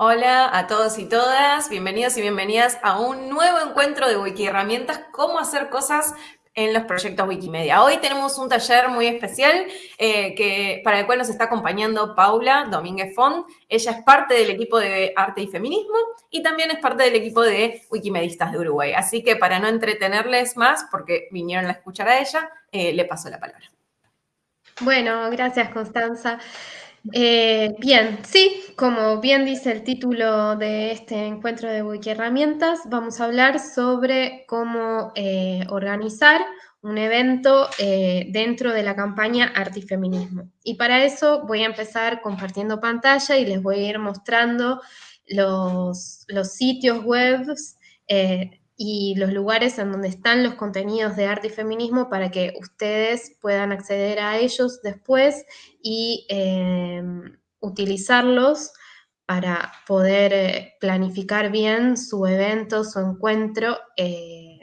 Hola a todos y todas, bienvenidos y bienvenidas a un nuevo encuentro de Wiki Herramientas, cómo hacer cosas en los proyectos Wikimedia. Hoy tenemos un taller muy especial eh, que, para el cual nos está acompañando Paula Domínguez Font. Ella es parte del equipo de Arte y Feminismo y también es parte del equipo de Wikimedistas de Uruguay. Así que para no entretenerles más, porque vinieron a escuchar a ella, eh, le paso la palabra. Bueno, gracias Constanza. Eh, bien, sí, como bien dice el título de este encuentro de Wiki Herramientas, vamos a hablar sobre cómo eh, organizar un evento eh, dentro de la campaña Arte y Feminismo. Y para eso voy a empezar compartiendo pantalla y les voy a ir mostrando los, los sitios web y los lugares en donde están los contenidos de arte y feminismo para que ustedes puedan acceder a ellos después y em, utilizarlos para poder eh, planificar bien su evento, su encuentro eh,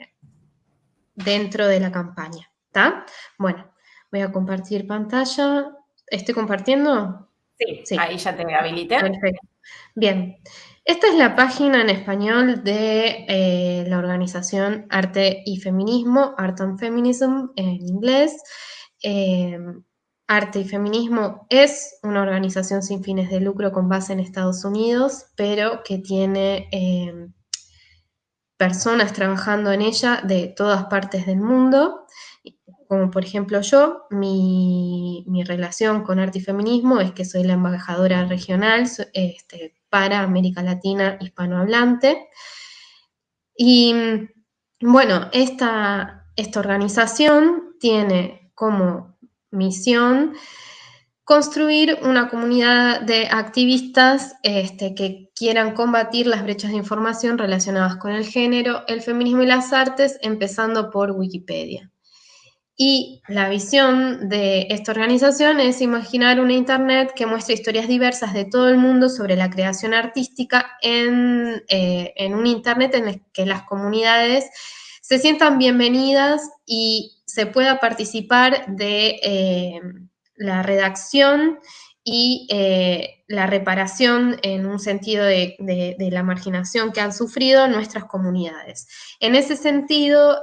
dentro de la campaña. ¿Está? Bueno, voy a compartir pantalla. ¿Estoy compartiendo? Sí, sí. ahí ya te habilité. Perfecto. Bien. Esta es la página en español de eh, la organización Arte y Feminismo, Art and Feminism en inglés. Eh, Arte y Feminismo es una organización sin fines de lucro con base en Estados Unidos, pero que tiene eh, personas trabajando en ella de todas partes del mundo. Como por ejemplo yo, mi, relación con arte y feminismo es que soy la embajadora regional, este, para América Latina hispanohablante. Y bueno, esta, esta organización tiene como misión construir una comunidad de activistas este, que quieran combatir las brechas de información relacionadas con el género, el feminismo y las artes, empezando por Wikipedia. Y la visión de esta organización es imaginar una Internet que muestre historias diversas de todo el mundo sobre la creación artística en, eh, un Internet en el que las comunidades se sientan bienvenidas y se pueda participar de eh, la redacción y eh, la reparación en un sentido de, de, la marginación que han sufrido nuestras comunidades. En ese sentido,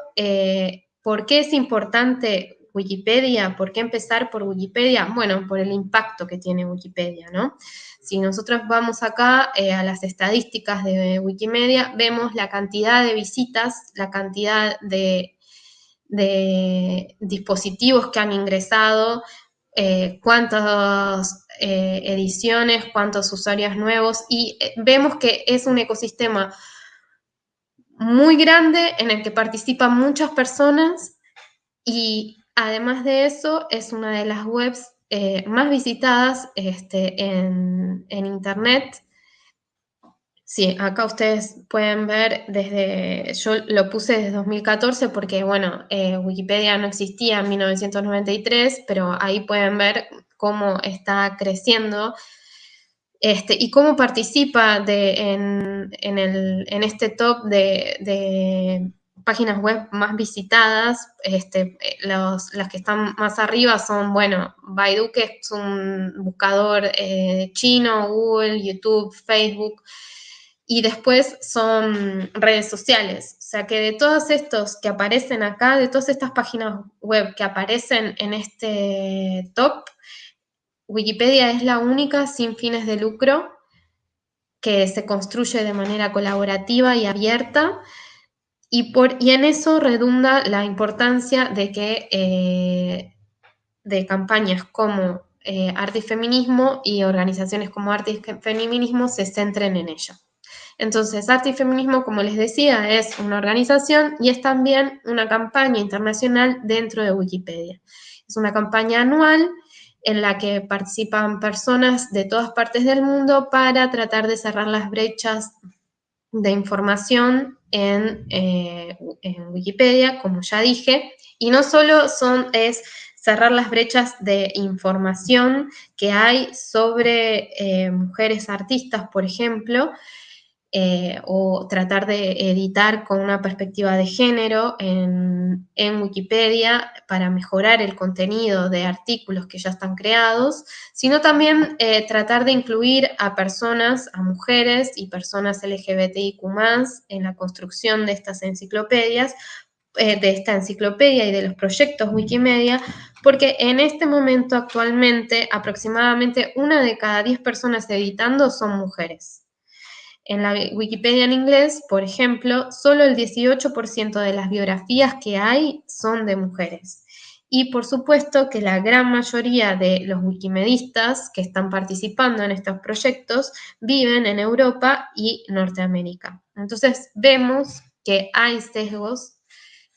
¿Por qué es importante Wikipedia? ¿Por qué empezar por Wikipedia? Bueno, por el impacto que tiene Wikipedia, ¿no? Si nosotros vamos acá eh, a las estadísticas de Wikimedia, vemos la cantidad de visitas, la cantidad de, dispositivos que han ingresado, eh, cuántas eh, ediciones, cuántos usuarios nuevos, y vemos que es un ecosistema muy grande en el que participan muchas personas y además de eso es una de las webs eh, más visitadas este, en, Internet. Sí, acá ustedes pueden ver desde, yo lo puse desde 2014 porque, bueno, eh, Wikipedia no existía en 1993, pero ahí pueden ver cómo está creciendo este, y cómo participa en, este top de, páginas web más visitadas. Este, las que están más arriba son, bueno, Baidu, que es un buscador eh, chino, Google, YouTube, Facebook, y después son redes sociales. O sea que de todos estos que aparecen acá, de todas estas páginas web que aparecen en este top, Wikipedia es la única sin fines de lucro que se construye de manera colaborativa y abierta y, por, y en eso redunda la importancia de que eh, de campañas como eh, Arte y Feminismo y organizaciones como Arte y Feminismo se centren en ello. Entonces, Arte y Feminismo, como les decía, es una organización y es también una campaña internacional dentro de Wikipedia. Es una campaña anual en la que participan personas de todas partes del mundo para tratar de cerrar las brechas de información en, eh, Wikipedia, como ya dije, y no solo son, es cerrar las brechas de información que hay sobre eh, mujeres artistas, por ejemplo, eh, o tratar de editar con una perspectiva de género en, Wikipedia para mejorar el contenido de artículos que ya están creados, sino también eh, tratar de incluir a personas, a mujeres y personas LGBTIQ en la construcción de estas enciclopedias, eh, de esta enciclopedia y de los proyectos Wikimedia, porque en este momento actualmente aproximadamente una de cada diez personas editando son mujeres. En la Wikipedia en inglés, por ejemplo, solo el 18% de las biografías que hay son de mujeres. Y por supuesto que la gran mayoría de los wikimedistas que están participando en estos proyectos viven en Europa y Norteamérica. Entonces vemos que hay sesgos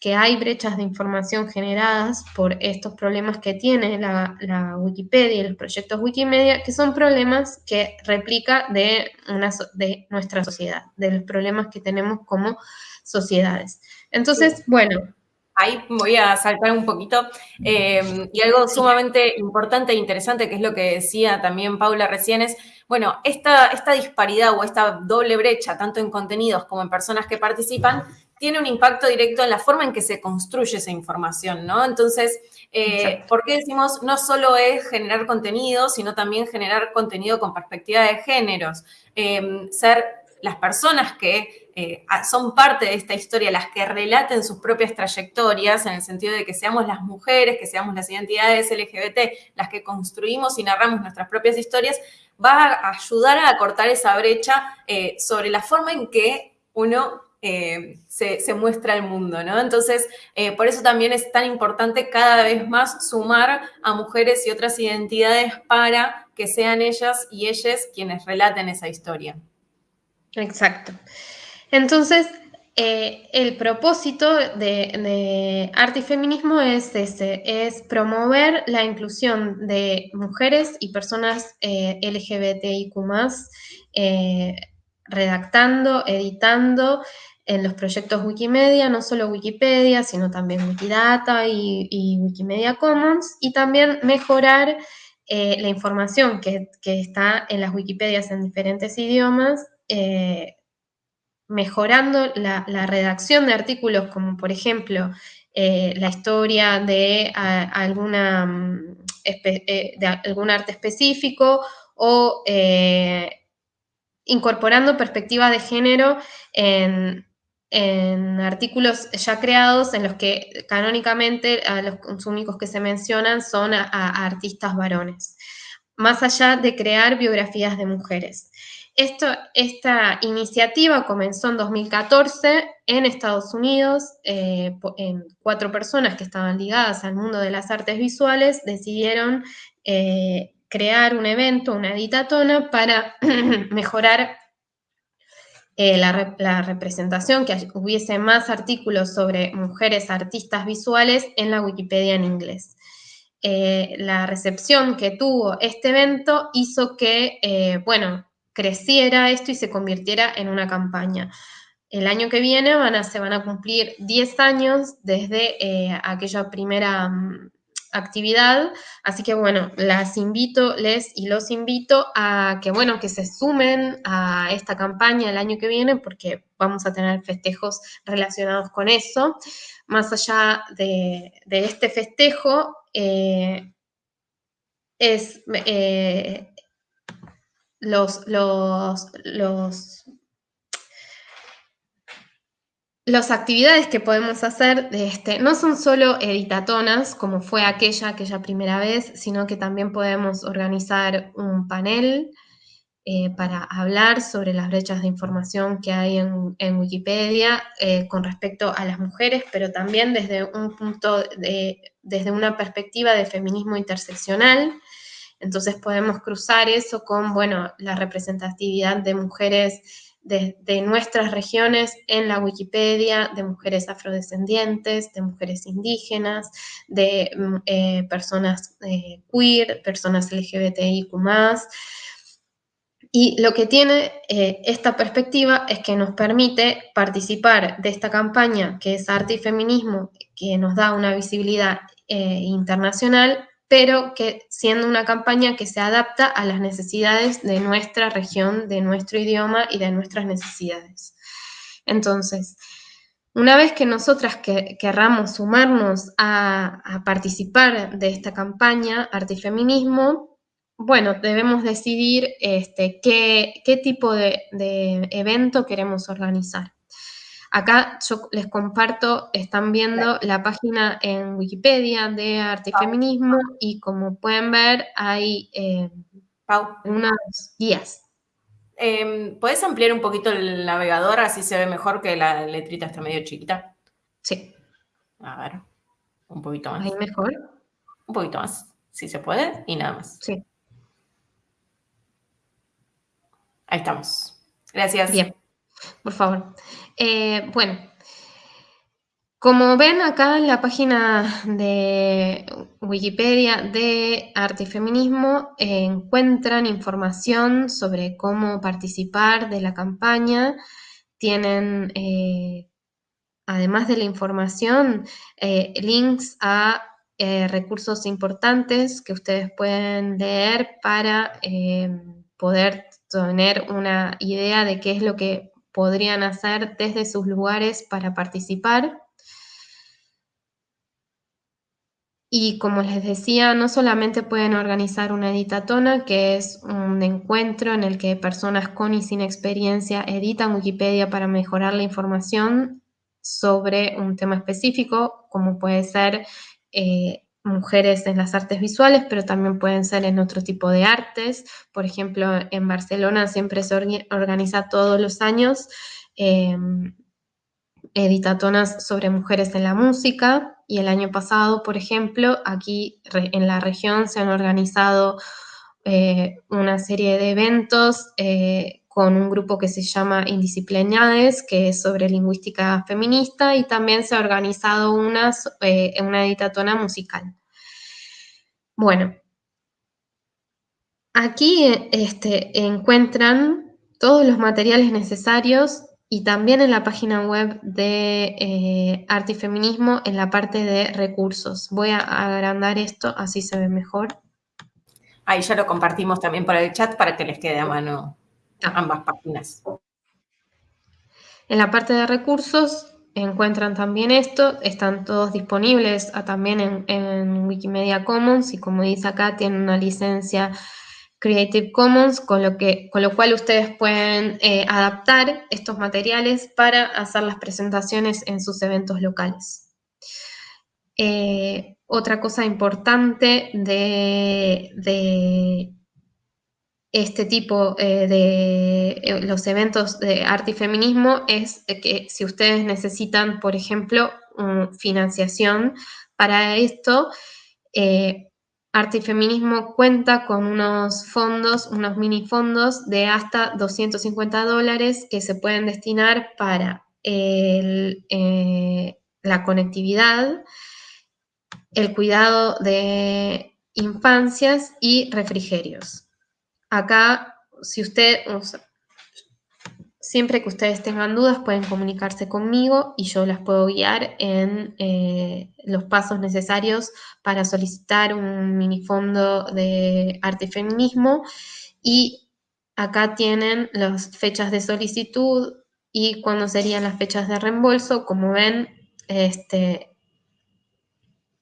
que hay brechas de información generadas por estos problemas que tiene la, Wikipedia y los proyectos Wikimedia, que son problemas que replica de, una, de nuestra sociedad, de los problemas que tenemos como sociedades. Entonces, bueno, Ahí voy a saltar un poquito. Eh, y algo sumamente importante e interesante, que es lo que decía también Paula recién, es, bueno, esta, esta disparidad o esta doble brecha, tanto en contenidos como en personas que participan, tiene un impacto directo en la forma en que se construye esa información, ¿no? Entonces, eh, ¿por qué decimos no solo es generar contenido, sino también generar contenido con perspectiva de géneros? Em, ser las personas que eh, son parte de esta historia, las que relaten sus propias trayectorias, en el sentido de que seamos las mujeres, que seamos las identidades LGBT, las que construimos y narramos nuestras propias historias, va a ayudar a cortar esa brecha eh, sobre la forma en que uno eh, se, muestra al mundo, ¿no? Entonces, eh, por eso también es tan importante cada vez más sumar a mujeres y otras identidades para que sean ellas y ellas quienes relaten esa historia. Exacto. Entonces, eh, el propósito de, arte y feminismo es ese, es promover la inclusión de mujeres y personas LGBTIQ+, redactando, editando en los proyectos Wikimedia, no solo Wikipedia, sino también Wikidata y, Wikimedia Commons, y también mejorar eh, la información que, está en las Wikipedias en diferentes idiomas, eh, mejorando la, redacción de artículos como por ejemplo eh, la historia de, alguna, mm, de algún arte específico o incorporando perspectiva de género en, en artículos ya creados en los que canónicamente a los únicos que se mencionan son a, artistas varones, más allá de crear biografías de mujeres. Esto, esta iniciativa comenzó en 2014 en Estados Unidos, eh, en cuatro personas que estaban ligadas al mundo de las artes visuales decidieron eh, crear un evento, una editatona, para mejorar eh, la, representación, que hubiese más artículos sobre mujeres artistas visuales en la Wikipedia en inglés. Eh, la recepción que tuvo este evento hizo que, eh, bueno, creciera esto y se convirtiera en una campaña. El año que viene se van a cumplir 10 años desde aquella primera mm, actividad. Así que bueno, las invito, les y los invito a que bueno, que se sumen a esta campaña el año que viene porque vamos a tener festejos relacionados con eso. Más allá de, este festejo, eh, es eh, los, los, los las actividades que podemos hacer de este, no son solo editatonas, como fue aquella, aquella primera vez, sino que también podemos organizar un panel eh, para hablar sobre las brechas de información que hay en, Wikipedia eh, con respecto a las mujeres, pero también desde un punto, de, desde una perspectiva de feminismo interseccional. Entonces podemos cruzar eso con, bueno, la representatividad de mujeres de, nuestras regiones en la Wikipedia, de mujeres afrodescendientes, de mujeres indígenas, de mm, eh, personas eh, queer, personas LGBTIQ+. Y lo que tiene eh, esta perspectiva es que nos permite participar de esta campaña que es arte y feminismo, que nos da una visibilidad internacional pero que siendo una campaña que se adapta a las necesidades de nuestra región, de nuestro idioma y de nuestras necesidades. Entonces, una vez que nosotras querramos sumarnos a, participar de esta campaña Artifeminismo, bueno, debemos decidir este, qué, tipo de, evento queremos organizar. Acá yo les comparto, están viendo la página en Wikipedia de Artifeminismo y como pueden ver hay eh, unas guías Em, ¿Puedes ampliar un poquito el navegador así se ve mejor que la letrita está medio chiquita? Sí. A ver, un poquito más. Ahí mejor. Un poquito más, si se puede, y nada más. Sí. Ahí estamos. Gracias. Bien, por favor. Eh, bueno, como ven acá en la página de Wikipedia de Arte y Feminismo, eh, encuentran información sobre cómo participar de la campaña. Tienen, eh, además de la información, links a recursos importantes que ustedes pueden leer para poder tener una idea de qué es lo que podrían hacer desde sus lugares para participar. Y como les decía, no solamente pueden organizar una editatona, que es un encuentro en el que personas con y sin experiencia editan Wikipedia para mejorar la información sobre un tema específico, como puede ser eh, mujeres en las artes visuales, pero también pueden ser en otro tipo de artes. Por ejemplo, en Barcelona siempre se organiza todos los años em, editatonas sobre mujeres en la música, y el año pasado, por ejemplo, aquí en la región se han organizado eh, una serie de eventos eh, con un grupo que se llama Indisciplinades, que es sobre lingüística feminista, y también se ha organizado una, eh, una editatona musical. Bueno, aquí este, encuentran todos los materiales necesarios y también en la página web de eh, Arte y Feminismo en la parte de recursos. Voy a agrandar esto, así se ve mejor. Ahí ya lo compartimos también por el chat para que les quede a mano ambas páginas. En la parte de recursos encuentran también esto, están todos disponibles ah, también en, en Wikimedia Commons y como dice acá tienen una licencia Creative Commons, con lo, que, con lo cual ustedes pueden eh, adaptar estos materiales para hacer las presentaciones en sus eventos locales. Eh, otra cosa importante de, este tipo eh, de los eventos de arte y feminismo es que si ustedes necesitan, por ejemplo, financiación para esto, Arte y Feminismo cuenta con unos fondos, unos mini fondos de hasta 250 dólares que se pueden destinar para eh, la conectividad, el cuidado de infancias y refrigerios. Acá, si usted, Siempre que ustedes tengan dudas pueden comunicarse conmigo y yo las puedo guiar en eh, los pasos necesarios para solicitar un minifondo de arte y feminismo. Y acá tienen las fechas de solicitud y cuándo serían las fechas de reembolso. Como ven, este,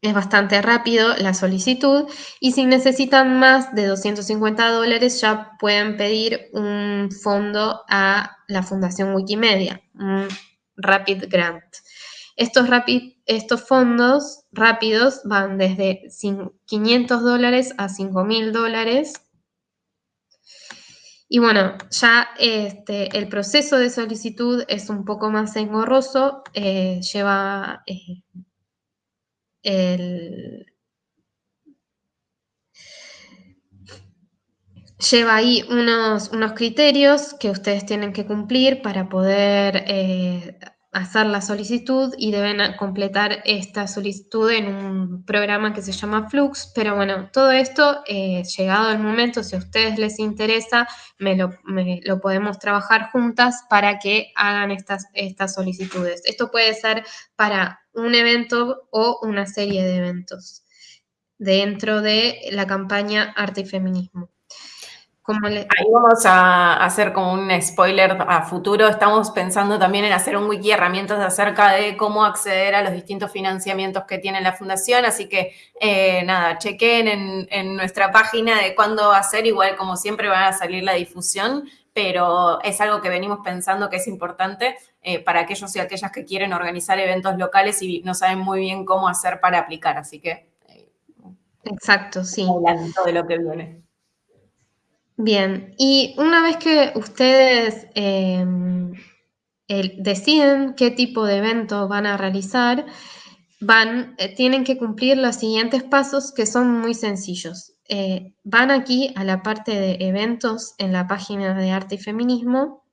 es bastante rápido la solicitud y si necesitan más de 250 dólares ya pueden pedir un fondo a la Fundación Wikimedia, un Rapid Grant. Estos, rapid, estos fondos rápidos van desde 500 dólares a 5.000 dólares. Y bueno, ya este, el proceso de solicitud es un poco más engorroso, eh, lleva eh, lleva ahí unos, unos, criterios que ustedes tienen que cumplir para poder eh, hacer la solicitud y deben completar esta solicitud en un programa que se llama Flux, pero bueno, todo esto, eh, llegado el momento, si a ustedes les interesa, me lo, lo, podemos trabajar juntas para que hagan estas, estas solicitudes. Esto puede ser para un evento o una serie de eventos. dentro de la campaña Arte y Feminismo. Ahí vamos a hacer como un spoiler a futuro. Estamos pensando también en hacer un wiki herramientas acerca de cómo acceder a los distintos financiamientos que tiene la fundación. Así que eh, nada, chequen en, en, nuestra página de cuándo va a ser. Igual como siempre van a salir la difusión, pero es algo que venimos pensando que es importante eh, para aquellos y aquellas que quieren organizar eventos locales y no saben muy bien cómo hacer para aplicar. Así que... Eh, Exacto, sí. Hablando de lo que viene. Bien, y una vez que ustedes em, deciden qué tipo de evento van a realizar, van, eh, tienen que cumplir los siguientes pasos que son muy sencillos. Eh, van aquí a la parte de eventos en la página de arte y feminismo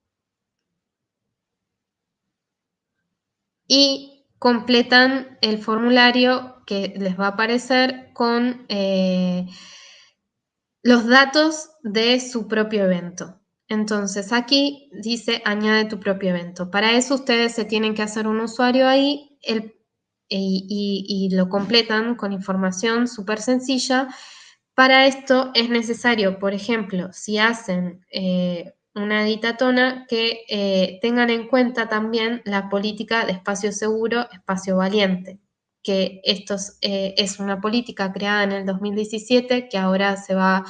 y completan el formulario que les va a aparecer con eh, los datos de su propio evento. Entonces aquí dice añade tu propio evento. Para eso ustedes se tienen que hacer un usuario ahí y, lo completan con información súper sencilla. Para esto es necesario, por ejemplo, si hacen eh, una editatona, que eh, tengan en cuenta también la política de espacio seguro, espacio valiente que esto eh, es una política creada en el 2017 que ahora se va,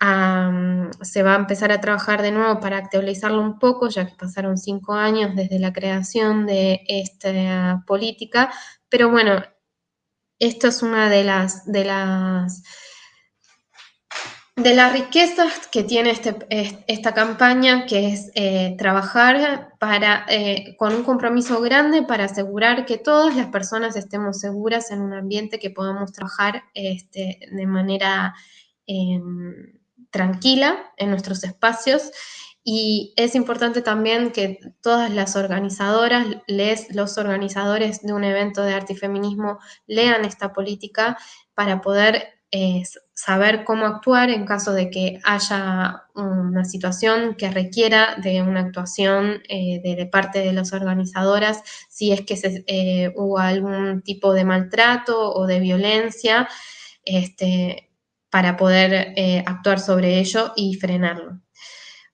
se va a empezar a trabajar de nuevo para actualizarlo un poco, ya que pasaron cinco años desde la creación de esta política. Pero bueno, esto es una de las, de las de las riquezas que tiene este, esta campaña, que es eh, trabajar para, eh, con un compromiso grande para asegurar que todas las personas estemos seguras en un ambiente que podamos trabajar este, de manera em, tranquila en nuestros espacios. Y es importante también que todas las organizadoras, les, los organizadores de un evento de arte y feminismo lean esta política para poder saber cómo actuar en caso de que haya una situación que requiera de una actuación eh, de, parte de las organizadoras, si es que eh, hubo algún tipo de maltrato o de violencia, este, para poder eh, actuar sobre ello y frenarlo.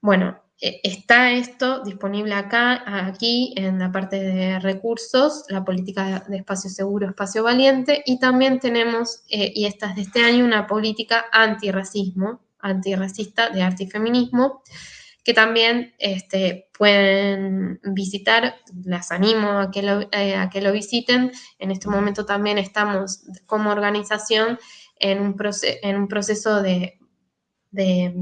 Bueno, eh, está esto disponible acá, aquí en la parte de recursos, la política de espacio seguro, espacio valiente, y también tenemos, eh, y esta es de este año, una política antirracismo, antirracista de arte y feminismo, que también este, pueden visitar, las animo a que, lo, a que lo visiten. En este momento también estamos como organización en un, en un proceso de, de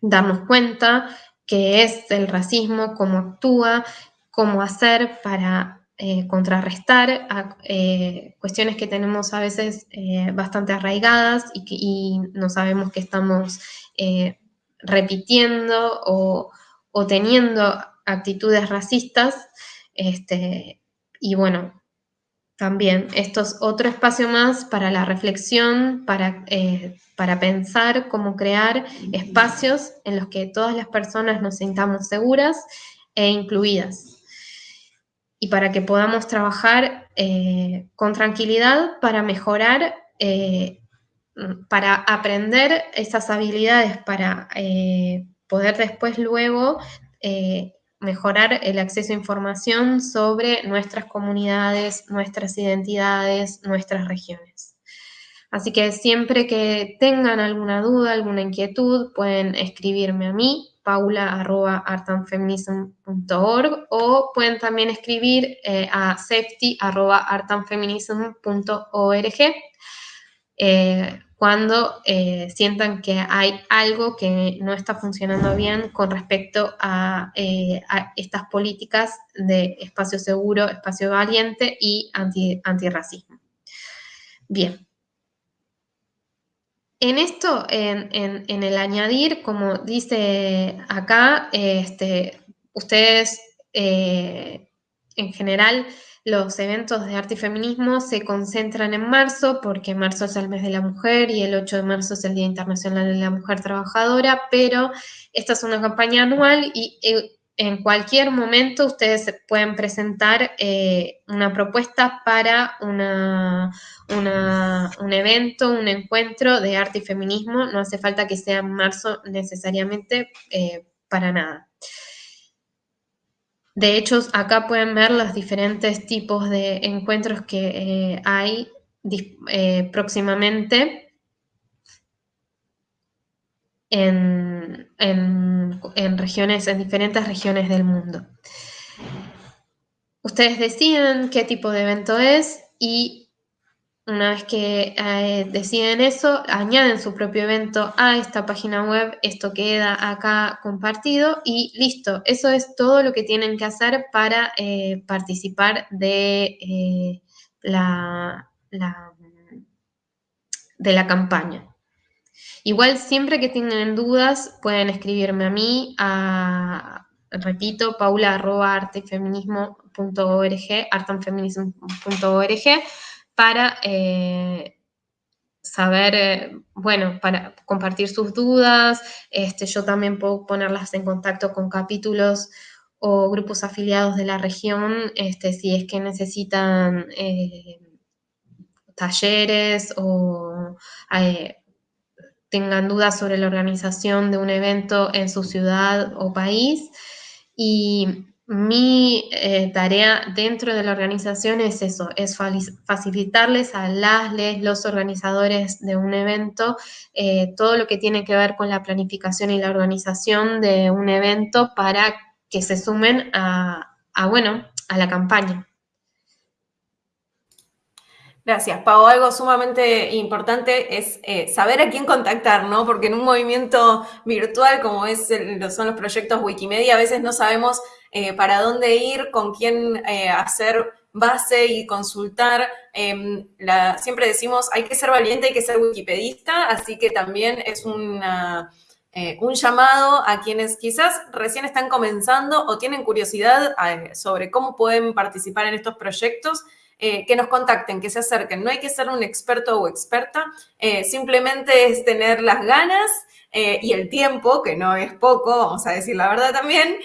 darnos cuenta qué es el racismo, cómo actúa, cómo hacer para eh, contrarrestar eh, cuestiones que tenemos a veces eh, bastante arraigadas y, no sabemos que estamos repitiendo o, o, teniendo actitudes racistas. Este, y bueno, también, esto es otro espacio más para la reflexión, para, eh, para pensar cómo crear espacios en los que todas las personas nos sintamos seguras e incluidas. Y para que podamos trabajar eh, con tranquilidad para mejorar, eh, para aprender esas habilidades, para poder después luego mejorar el acceso a información sobre nuestras comunidades, nuestras identidades, nuestras regiones. Así que siempre que tengan alguna duda, alguna inquietud, pueden escribirme a mí, paula.artanfeminism.org o pueden también escribir eh, a safety.artanfeminism.org. Eh, cuando eh, sientan que hay algo que no está funcionando bien con respecto a, eh, estas políticas de espacio seguro, espacio valiente y anti, antirracismo. Bien. En esto, en, el añadir, como dice acá, este, ustedes eh, en general los eventos de arte y feminismo se concentran en marzo, porque marzo es el mes de la mujer y el 8 de marzo es el Día Internacional de la Mujer Trabajadora, pero esta es una campaña anual y eh, en cualquier momento ustedes pueden presentar eh, una propuesta para una, un evento, un encuentro de arte y feminismo, no hace falta que sea en marzo necesariamente eh, para nada. De hecho, acá pueden ver los diferentes tipos de encuentros que eh, hay eh, próximamente en, en, regiones, en diferentes regiones del mundo. Ustedes deciden qué tipo de evento es y una vez que eh, deciden eso, añaden su propio evento a esta página web, esto queda acá compartido y listo. Eso es todo lo que tienen que hacer para eh, participar de, eh, la, de la campaña. Igual siempre que tengan dudas pueden escribirme a mí, a, repito, paula.artefeminismo.org, artanfeminismo.org para eh, saber, eh, bueno, para compartir sus dudas. Este, yo también puedo ponerlas en contacto con capítulos o grupos afiliados de la región, este, si es que necesitan eh, talleres o tengan dudas sobre la organización de un evento en su ciudad o país. Y mi eh, tarea dentro de la organización es eso, es facilitarles a las, les, los organizadores de un evento eh, todo lo que tiene que ver con la planificación y la organización de un evento para que se sumen a, bueno, a la campaña. Gracias, Pau. Algo sumamente importante es eh, saber a quién contactar, ¿no? Porque en un movimiento virtual como es son los proyectos Wikimedia, a veces no sabemos eh, para dónde ir, con quién eh, hacer base y consultar. Em, siempre decimos, hay que ser valiente, hay que ser wikipedista, así que también es un llamado a quienes quizás recién están comenzando o tienen curiosidad sobre cómo pueden participar en estos proyectos eh, que nos contacten, que se acerquen. No hay que ser un experto o experta, eh, simplemente es tener las ganas eh, y el tiempo, que no es poco, vamos a decir la verdad también,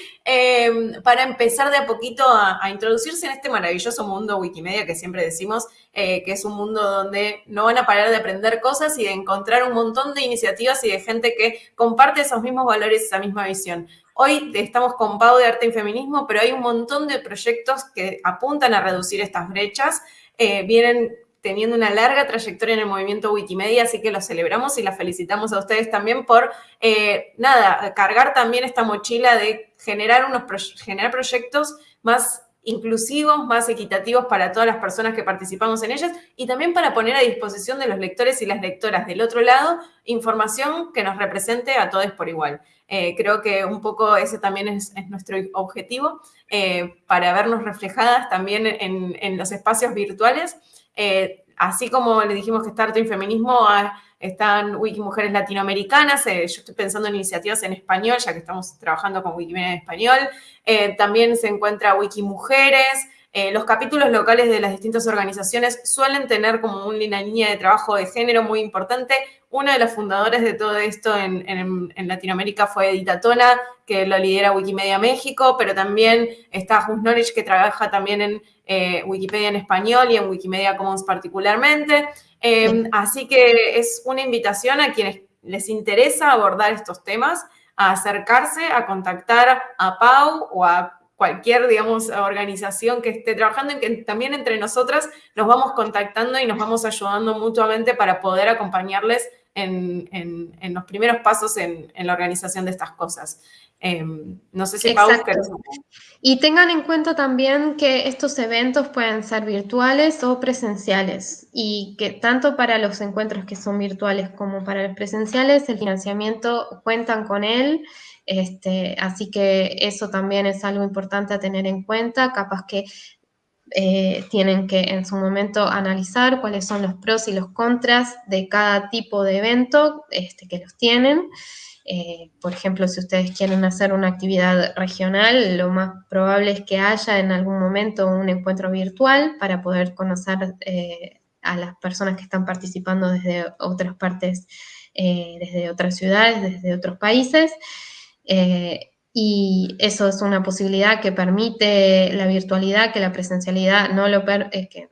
para empezar de a poquito a, introducirse en este maravilloso mundo Wikimedia que siempre decimos que es un mundo donde no van a parar de aprender cosas y de encontrar un montón de iniciativas y de gente que comparte esos mismos valores, esa misma visión. Hoy estamos con Pau de Arte y Feminismo, pero hay un montón de proyectos que apuntan a reducir estas brechas. Eh, vienen teniendo una larga trayectoria en el movimiento Wikimedia, así que los celebramos y las felicitamos a ustedes también por, eh, nada, cargar también esta mochila de generar, unos generar proyectos más inclusivos, más equitativos para todas las personas que participamos en ellas y también para poner a disposición de los lectores y las lectoras del otro lado información que nos represente a todos por igual. Eh, creo que un poco ese también es, nuestro objetivo eh, para vernos reflejadas también en, los espacios virtuales. Eh, así como le dijimos que está Arte Feminismo, ah, están Wiki Mujeres Latinoamericanas, yo estoy pensando en iniciativas en español, ya que estamos trabajando con Wikimedia en español. también se encuentra Wiki Mujeres, los capítulos locales de las distintas organizaciones suelen tener como una línea de trabajo de género muy importante. Una de las fundadoras de todo esto en, Latinoamérica fue Edita Tona, que lo lidera Wikimedia México, pero también está Just Knowledge, que trabaja también en eh, Wikipedia en español y en Wikimedia Commons particularmente. Em, así que es una invitación a quienes les interesa abordar estos temas, a acercarse, a contactar a Pau o a cualquier, digamos, organización que esté trabajando, en que también entre nosotras nos vamos contactando y nos vamos ayudando mutuamente para poder acompañarles en, los primeros pasos en, la organización de estas cosas. Em, no sé si Pau, Y tengan en cuenta también que estos eventos pueden ser virtuales o presenciales y que tanto para los encuentros que son virtuales como para los presenciales, el financiamiento cuentan con él. Este, así que eso también es algo importante a tener en cuenta. Capaz que eh, tienen que en su momento analizar cuáles son los pros y los contras de cada tipo de evento este, que los tienen. Eh, por ejemplo, si ustedes quieren hacer una actividad regional, lo más probable es que haya en algún momento un encuentro virtual para poder conocer eh, a las personas que están participando desde otras partes, desde otras ciudades, desde otros países y eso es una posibilidad que permite la virtualidad, que la presencialidad no lo, per, que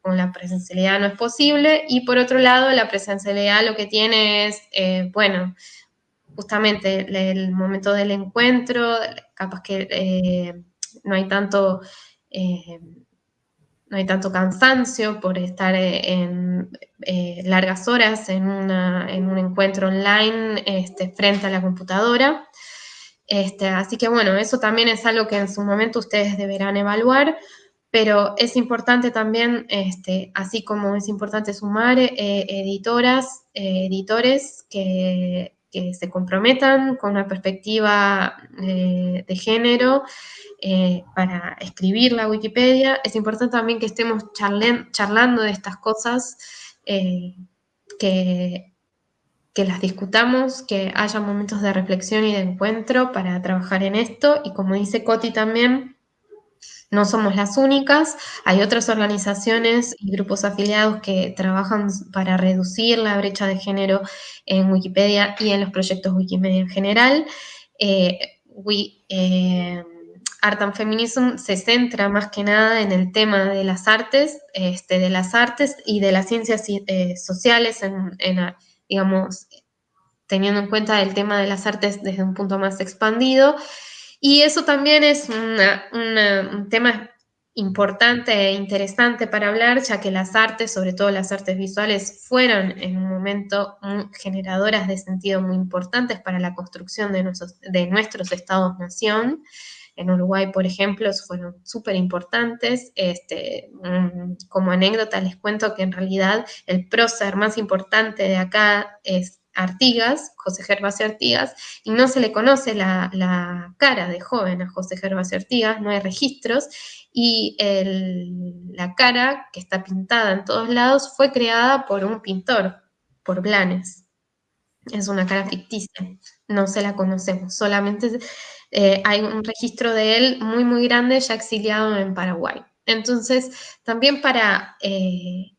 con la presencialidad no es posible. Y por otro lado, la presencialidad lo que tiene es, eh, bueno, justamente el, momento del encuentro, capaz que eh, no hay tanto... Eh, no hay tanto cansancio por estar en largas horas en, un encuentro online este, frente a la computadora. Este, así que bueno, eso también es algo que en su momento ustedes deberán evaluar, pero es importante también, este, así como es importante sumar eh, editoras, eh, editores que, se comprometan con una perspectiva eh, de género para escribir la Wikipedia, es importante también que estemos charlando de estas cosas que que las discutamos, que haya momentos de reflexión y de encuentro para trabajar en esto. Y como dice Coti también, no somos las únicas, hay otras organizaciones y grupos afiliados que trabajan para reducir la brecha de género en Wikipedia y en los proyectos Wikimedia en general. Eh, eh, Art and Feminism se centra más que nada en el tema de las artes, este, de las artes y de las ciencias eh, sociales en, en digamos, teniendo en cuenta el tema de las artes desde un punto más expandido. Y eso también es un tema importante e interesante para hablar, ya que las artes, sobre todo las artes visuales, fueron en un momento generadoras de sentido muy importantes para la construcción de nuestros, estados-nación. En Uruguay, por ejemplo, fueron súper importantes. Este, como anécdota les cuento que en realidad el prócer más importante de acá es Artigas, José Gervasio Artigas, y no se le conoce la, cara de joven a José Gervasio Artigas, no hay registros, y la cara que está pintada en todos lados fue creada por un pintor, por Blanes. Es una cara ficticia, no se la conocemos, solamente eh, hay un registro de él muy, muy grande ya exiliado en Paraguay. Entonces, también para, eh,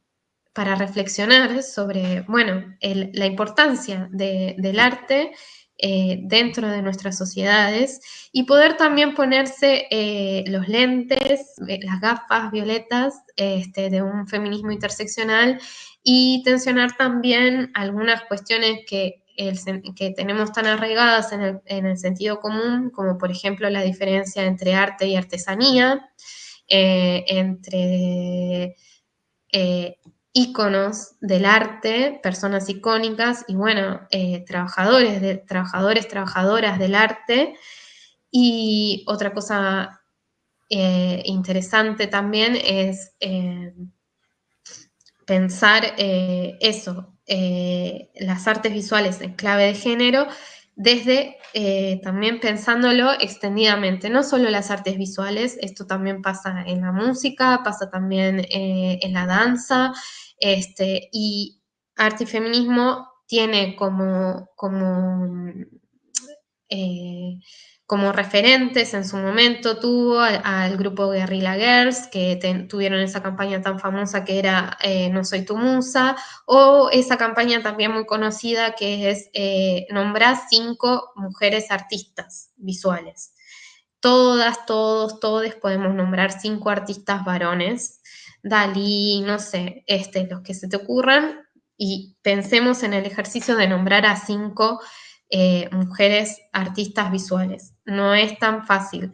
para reflexionar sobre, bueno, la importancia del arte eh, dentro de nuestras sociedades y poder también ponerse los lentes, las gafas violetas este, de un feminismo interseccional y tensionar también algunas cuestiones que que tenemos tan arraigadas en el, sentido común, como por ejemplo la diferencia entre arte y artesanía, eh, entre eh, íconos del arte, personas icónicas y bueno, eh, trabajadores, trabajadores, trabajadoras del arte. Y otra cosa interesante también es pensar eso, eh, las artes visuales en clave de género, desde eh, también pensándolo extendidamente, no solo las artes visuales, esto también pasa en la música, pasa también eh, en la danza, este, y arte y feminismo tiene como, como como referentes en su momento tuvo al, grupo Guerrilla Girls, que tuvieron esa campaña tan famosa que era eh, No soy tu musa, o esa campaña también muy conocida que es eh, nombrar cinco mujeres artistas visuales. Todas, todos, todos podemos nombrar cinco artistas varones, Dalí, no sé, este, los que se te ocurran, y pensemos en el ejercicio de nombrar a cinco eh, mujeres artistas visuales. No es tan fácil.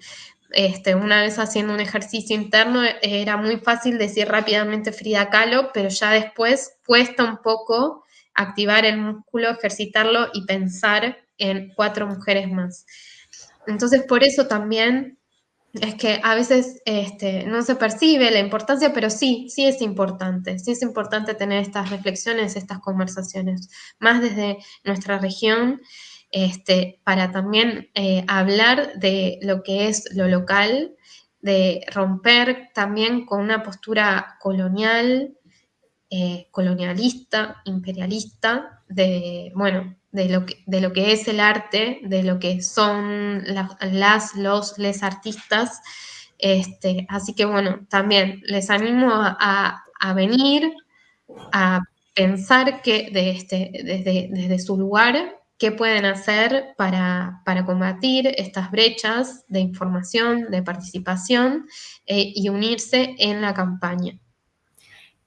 Este, una vez haciendo un ejercicio interno era muy fácil decir rápidamente Frida Kahlo, pero ya después cuesta un poco activar el músculo, ejercitarlo y pensar en cuatro mujeres más. Entonces, por eso también es que a veces este, no se percibe la importancia, pero sí, sí es importante, sí es importante tener estas reflexiones, estas conversaciones, más desde nuestra región, este, para también eh, hablar de lo que es lo local, de romper también con una postura colonial, eh, colonialista, imperialista, de, bueno, de lo, que, de lo que es el arte, de lo que son las, los, les artistas. Este, así que bueno, también les animo a, venir, a pensar que este, desde, desde su lugar, qué pueden hacer para, combatir estas brechas de información, de participación eh, y unirse en la campaña.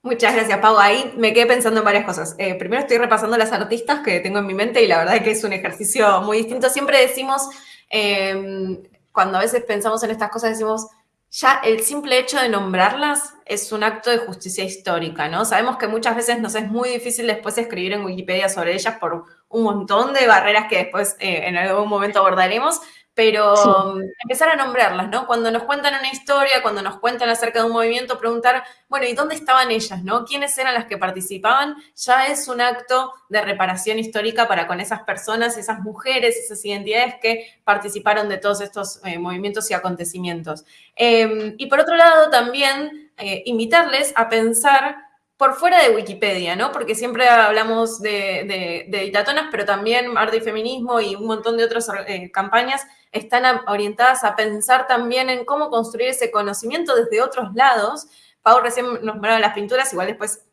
Muchas gracias, Pau. Ahí me quedé pensando en varias cosas. Eh, primero estoy repasando las artistas que tengo en mi mente y la verdad es que es un ejercicio muy distinto. Siempre decimos, eh, cuando a veces pensamos en estas cosas, decimos, ya el simple hecho de nombrarlas es un acto de justicia histórica, ¿no? Sabemos que muchas veces nos es muy difícil después escribir en Wikipedia sobre ellas por un montón de barreras que después eh, en algún momento abordaremos, pero um, empezar a nombrarlas, ¿no? Cuando nos cuentan una historia, cuando nos cuentan acerca de un movimiento, preguntar, bueno, ¿y dónde estaban ellas, no? ¿Quiénes eran las que participaban? Ya es un acto de reparación histórica para con esas personas, esas mujeres, esas identidades que participaron de todos estos eh, movimientos y acontecimientos. Em, y por otro lado, también eh, invitarles a pensar por fuera de Wikipedia, ¿no? Porque siempre hablamos de, de, de pero también arte y feminismo y un montón de otras eh, campañas están orientadas a pensar también en cómo construir ese conocimiento desde otros lados. Pau recién nos nombraba las pinturas, igual después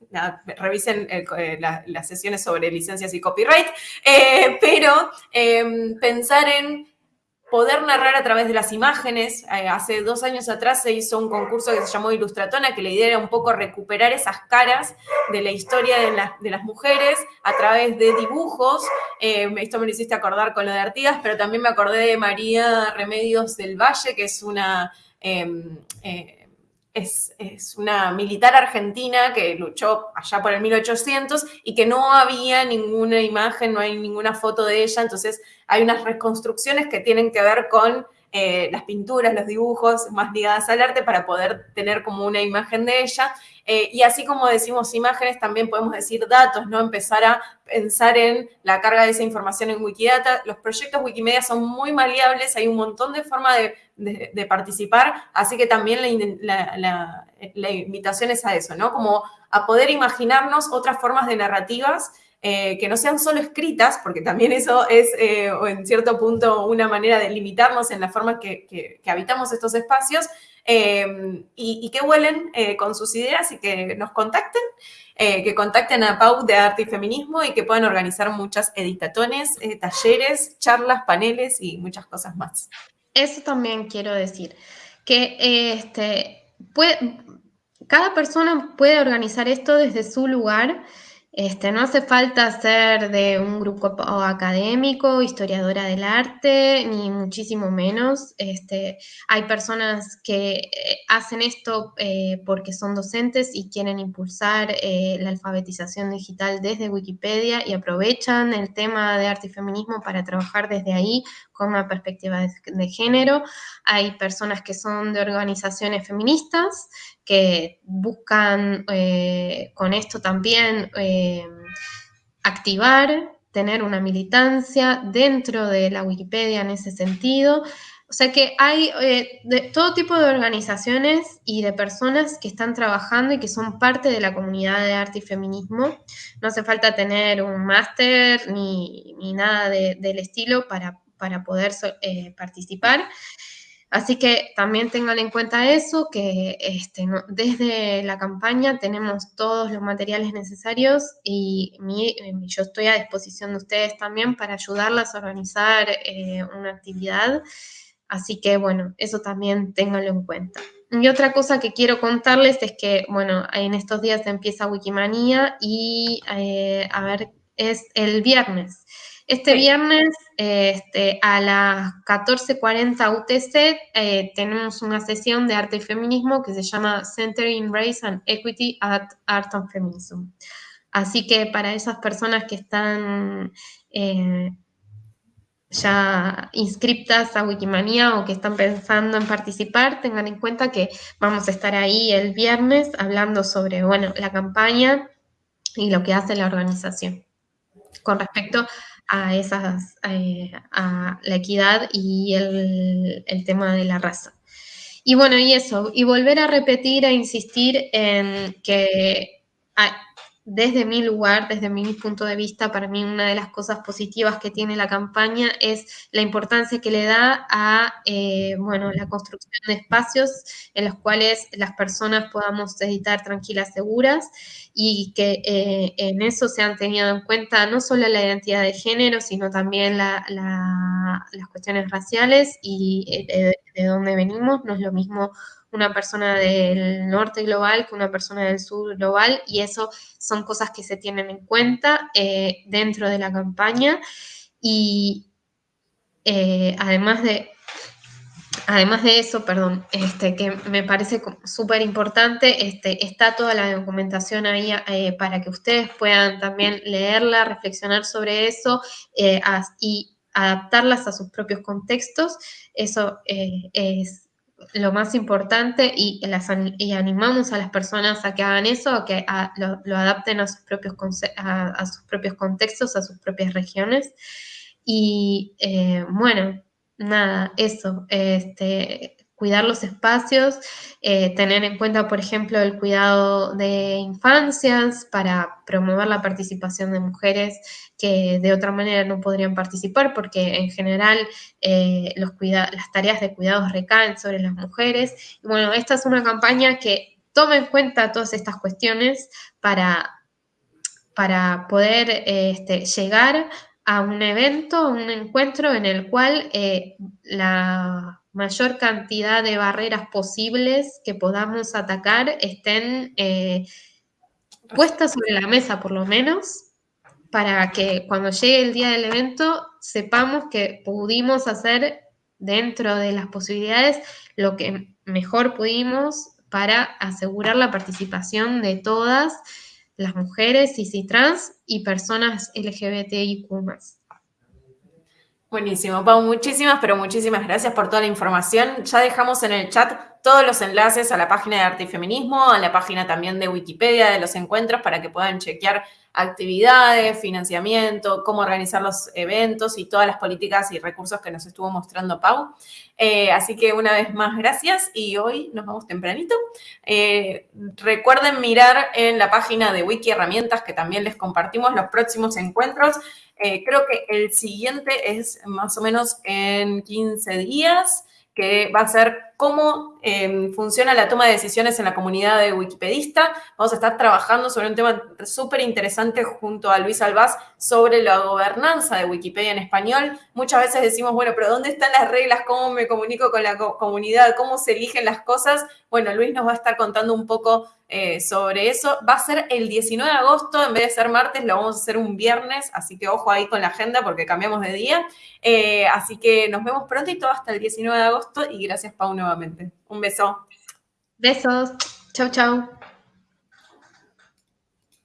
revisen eh, las sesiones sobre licencias y copyright, eh, pero em, pensar en poder narrar a través de las imágenes. Eh, hace dos años atrás se hizo un concurso que se llamó Ilustratona, que la idea era un poco recuperar esas caras de la historia de, las mujeres a través de dibujos. Eh, esto me lo hiciste acordar con lo de Artigas, pero también me acordé de María Remedios del Valle, que es una... Em, eh, es, una militar argentina que luchó allá por el 1800 y que no había ninguna imagen, no hay ninguna foto de ella, entonces hay unas reconstrucciones que tienen que ver con eh, las pinturas, los dibujos más ligadas al arte para poder tener como una imagen de ella. Eh, y así como decimos imágenes, también podemos decir datos, ¿no? Empezar a pensar en la carga de esa información en Wikidata. Los proyectos Wikimedia son muy maleables, hay un montón de formas de, participar, así que también la, invitación es a eso, ¿no? Como a poder imaginarnos otras formas de narrativas eh, que no sean solo escritas, porque también eso es, eh, en cierto punto, una manera de limitarnos en la forma que, habitamos estos espacios, eh, y, que vuelen con sus ideas y que nos contacten, que contacten a Pau de Arte y Feminismo y que puedan organizar muchas editatones, talleres, charlas, paneles y muchas cosas más. Eso también quiero decir, que este, puede, cada persona puede organizar esto desde su lugar este, no hace falta ser de un grupo académico, historiadora del arte, ni muchísimo menos. Este, hay personas que eh, hacen esto eh, porque son docentes y quieren impulsar eh, la alfabetización digital desde Wikipedia y aprovechan el tema de arte y feminismo para trabajar desde ahí con una perspectiva de, género. Hay personas que son de organizaciones feministas que buscan eh, con esto también eh, activar, tener una militancia dentro de la Wikipedia en ese sentido. O sea que hay eh, de todo tipo de organizaciones y de personas que están trabajando y que son parte de la comunidad de arte y feminismo. No hace falta tener un máster ni, nada del estilo para para poder eh, participar. Así que también tengan en cuenta eso, que este, desde la campaña tenemos todos los materiales necesarios y eh, yo estoy a disposición de ustedes también para ayudarlas a organizar eh, una actividad. Así que bueno, eso también ténganlo en cuenta. Y otra cosa que quiero contarles es que, bueno, en estos días empieza Wikimania y, a ver, es el viernes. Este viernes este, a las 14.40 UTC eh, tenemos una sesión de arte y feminismo que se llama Centering Race and Equity at Art and Feminism. Así que para esas personas que están eh, ya inscriptas a Wikimania o que están pensando en participar, tengan en cuenta que vamos a estar ahí el viernes hablando sobre, bueno, la campaña y lo que hace la organización con respecto a esas, eh, a la equidad y el, el, tema de la raza. Y bueno, y eso, y volver a repetir e insistir en que desde mi lugar, desde mi punto de vista, para mí una de las cosas positivas que tiene la campaña es la importancia que le da a, eh, bueno, la construcción de espacios en los cuales las personas podamos editar tranquilas, seguras y que eh, en eso se han tenido en cuenta no solo la identidad de género, sino también las cuestiones raciales y eh, de dónde venimos. No es lo mismo una persona del norte global que una persona del sur global y eso son cosas que se tienen en cuenta eh, dentro de la campaña y eh, además de además de eso, perdón, este, que me parece súper importante, este, está toda la documentación ahí eh, para que ustedes puedan también leerla, reflexionar sobre eso y adaptarlas a sus propios contextos. Eso es lo más importante y, y, animamos a las personas a que hagan eso, a que lo, adapten a sus, propios, a, sus propios contextos, a sus propias regiones. Y eh, bueno, nada, eso, este, cuidar los espacios, eh, tener en cuenta, por ejemplo, el cuidado de infancias para promover la participación de mujeres que de otra manera no podrían participar porque en general eh, los las tareas de cuidados recaen sobre las mujeres. Bueno, esta es una campaña que toma en cuenta todas estas cuestiones para, para poder este, llegar a un evento, un encuentro en el cual eh, la mayor cantidad de barreras posibles que podamos atacar estén eh, puestas sobre la mesa, por lo menos, para que cuando llegue el día del evento sepamos que pudimos hacer dentro de las posibilidades lo que mejor pudimos para asegurar la participación de todas las mujeres y trans y personas LGBTIQ+. Buenísimo, Pau, muchísimas, pero muchísimas gracias por toda la información. Ya dejamos en el chat todos los enlaces a la página de Arte y Feminismo, a la página también de Wikipedia de los encuentros para que puedan chequear actividades, financiamiento, cómo organizar los eventos y todas las políticas y recursos que nos estuvo mostrando Pau. Eh, así que una vez más, gracias y hoy nos vamos tempranito. Eh, recuerden mirar en la página de Wiki Herramientas que también les compartimos los próximos encuentros eh, creo que el siguiente es más o menos en 15 días, que va a ser cómo em, funciona la toma de decisiones en la comunidad de Wikipedista. Vamos a estar trabajando sobre un tema súper interesante junto a Luis Albaz sobre la gobernanza de Wikipedia en español. Muchas veces decimos, bueno, pero ¿dónde están las reglas? ¿Cómo me comunico con la comunidad? ¿Cómo se eligen las cosas? Bueno, Luis nos va a estar contando un poco eh, sobre eso. Va a ser el 19 de agosto, en vez de ser martes, lo vamos a hacer un viernes, así que ojo ahí con la agenda porque cambiamos de día. Eh, así que nos vemos prontito hasta el 19 de agosto y gracias Pau Un beso. Besos. Chau, chau.